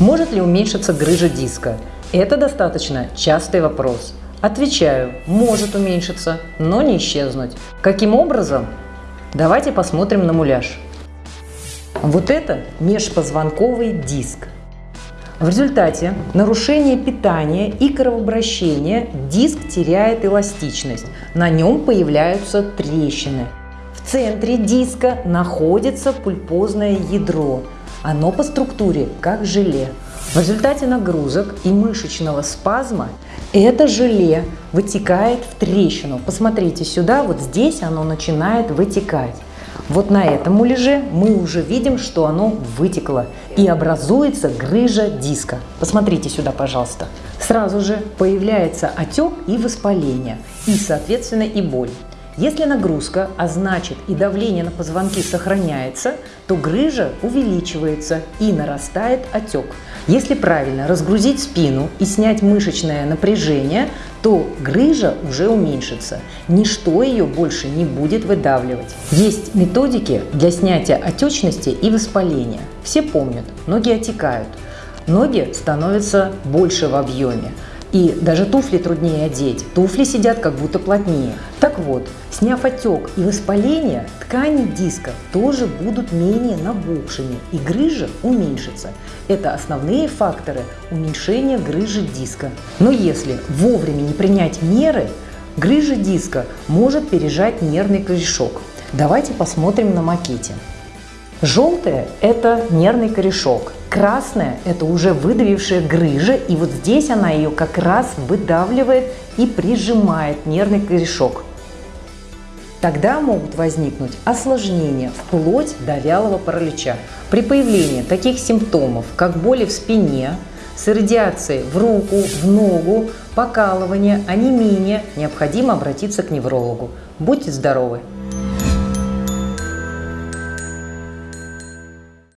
Может ли уменьшиться грыжа диска? Это достаточно частый вопрос. Отвечаю, может уменьшиться, но не исчезнуть. Каким образом? Давайте посмотрим на муляж. Вот это межпозвонковый диск. В результате нарушения питания и кровообращения диск теряет эластичность, на нем появляются трещины. В центре диска находится пульпозное ядро, оно по структуре как желе. В результате нагрузок и мышечного спазма это желе вытекает в трещину. Посмотрите сюда, вот здесь оно начинает вытекать. Вот на этом муляже мы уже видим, что оно вытекло и образуется грыжа диска. Посмотрите сюда, пожалуйста. Сразу же появляется отек и воспаление, и, соответственно, и боль. Если нагрузка, а значит и давление на позвонки сохраняется, то грыжа увеличивается и нарастает отек. Если правильно разгрузить спину и снять мышечное напряжение, то грыжа уже уменьшится. Ничто ее больше не будет выдавливать. Есть методики для снятия отечности и воспаления. Все помнят, ноги отекают, ноги становятся больше в объеме. И даже туфли труднее одеть. Туфли сидят как будто плотнее. Так вот, сняв отек и воспаление, ткани диска тоже будут менее набухшими и грыжа уменьшится. Это основные факторы уменьшения грыжи диска. Но если вовремя не принять меры, грыжа диска может пережать нервный корешок. Давайте посмотрим на макете. Желтое – это нервный корешок, красное – это уже выдавившая грыжа, и вот здесь она ее как раз выдавливает и прижимает нервный корешок. Тогда могут возникнуть осложнения вплоть до вялого паралича. При появлении таких симптомов, как боли в спине, с радиацией в руку, в ногу, покалывание, онемение, необходимо обратиться к неврологу. Будьте здоровы!